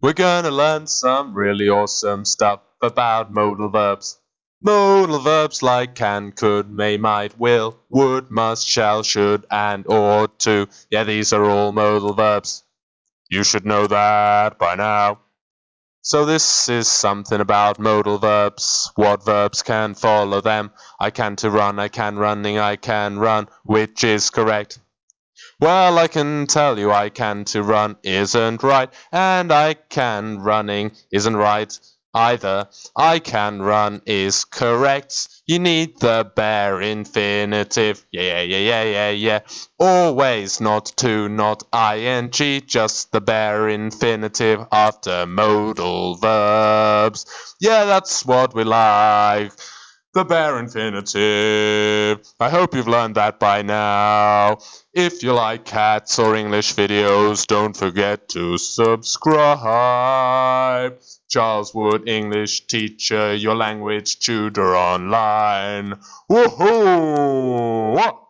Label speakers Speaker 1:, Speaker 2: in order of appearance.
Speaker 1: We're gonna learn some really awesome stuff about modal verbs. Modal verbs like can, could, may, might, will, would, must, shall, should, and ought to. Yeah, these are all modal verbs. You should know that by now. So this is something about modal verbs. What verbs can follow them? I can to run, I can running, I can run. Which is correct? Well, I can tell you I can to run isn't right, and I can running isn't right either. I can run is correct. You need the bare infinitive. Yeah, yeah, yeah, yeah, yeah. Always not to, not ing, just the bare infinitive after modal verbs. Yeah, that's what we like. The bare infinitive. I hope you've learned that by now. If you like cats or English videos, don't forget to subscribe. Charles Wood, English teacher, your language tutor online. Woohoo!